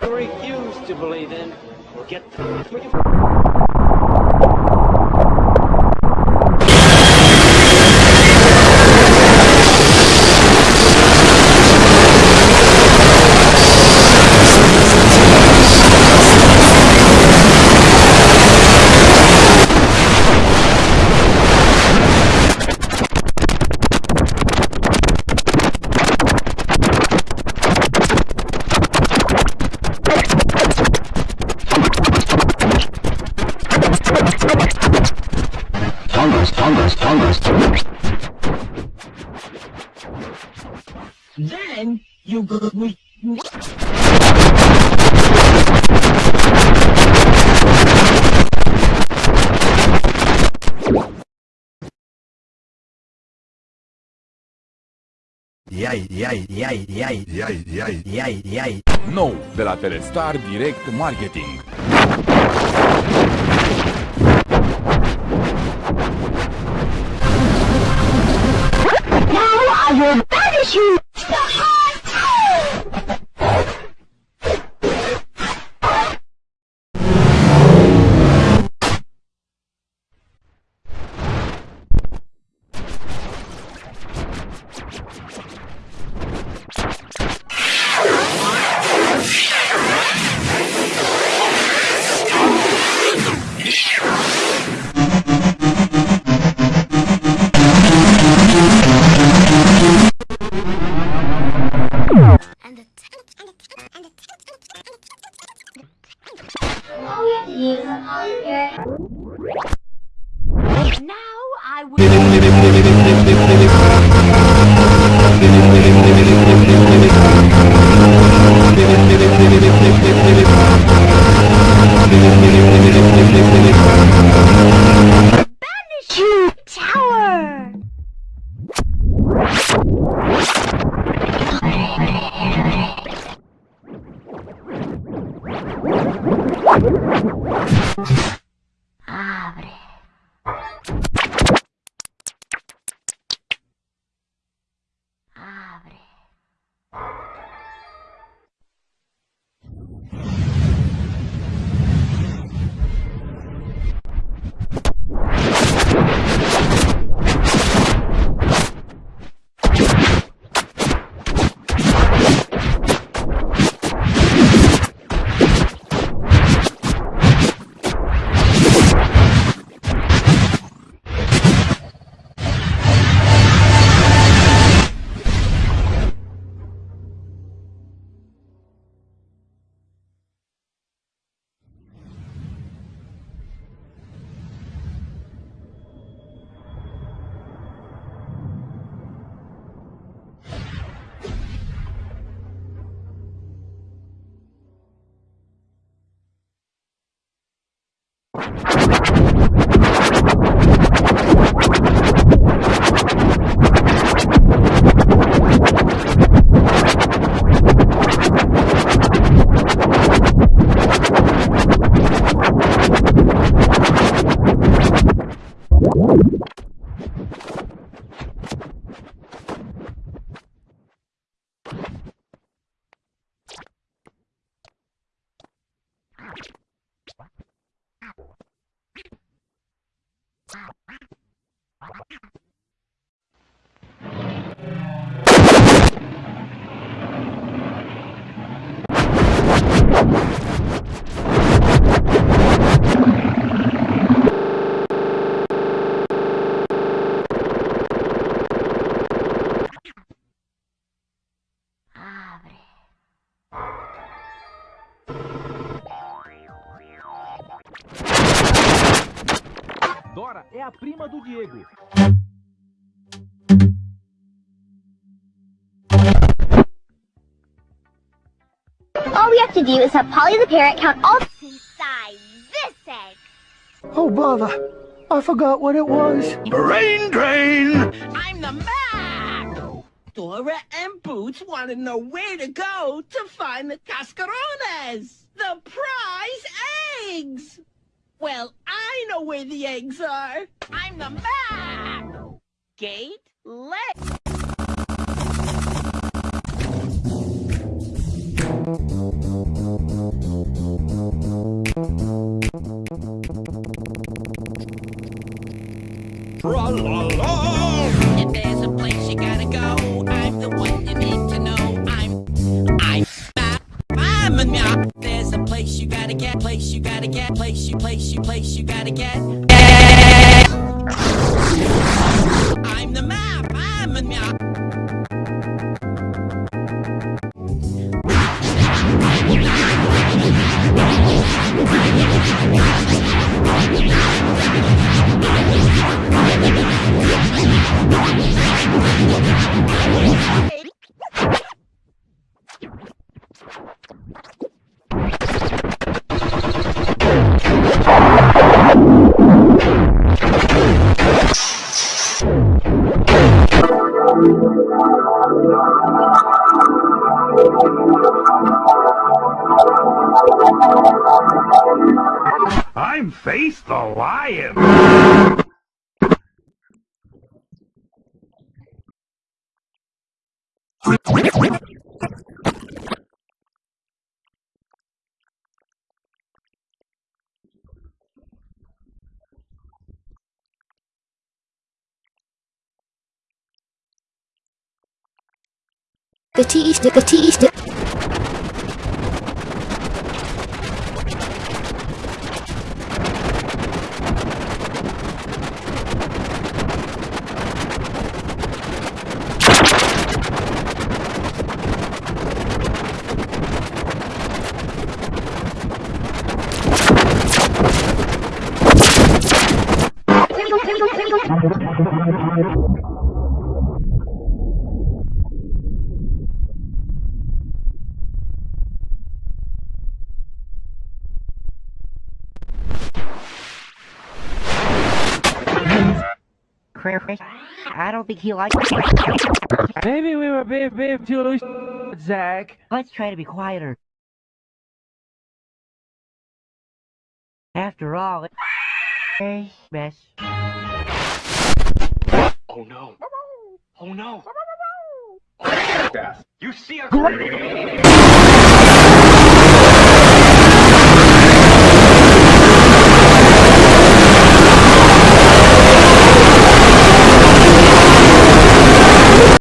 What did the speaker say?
I refuse to believe in. Get the... Then you go with Iai, iai, iai, iai, Iai, iai. iai, iai. Nou, de la Telestar Direct Marketing. Now I will banish you I will banish you, tower. Abre. Abre. Dora é a prima do Diego. All we have to do is have Polly the parrot count all Inside this egg. Oh, bother. I forgot what it was. Brain drain! I'm the man! Dora and Boots want to know where to go to find the cascarones, the prize eggs. Well, I know where the eggs are. I'm the man! Gate, let. If place you gotta get, place you gotta get, place you, place you, place you gotta get. I'm the map. I'm a meow. I'm Face the Lion. The tea stick, the tea stick. Chris, I don't think he likes. Maybe we were being, being too loose, Zach. Let's try to be quieter. After all, it's a mess. Oh no. Oh no. Oh, you see a-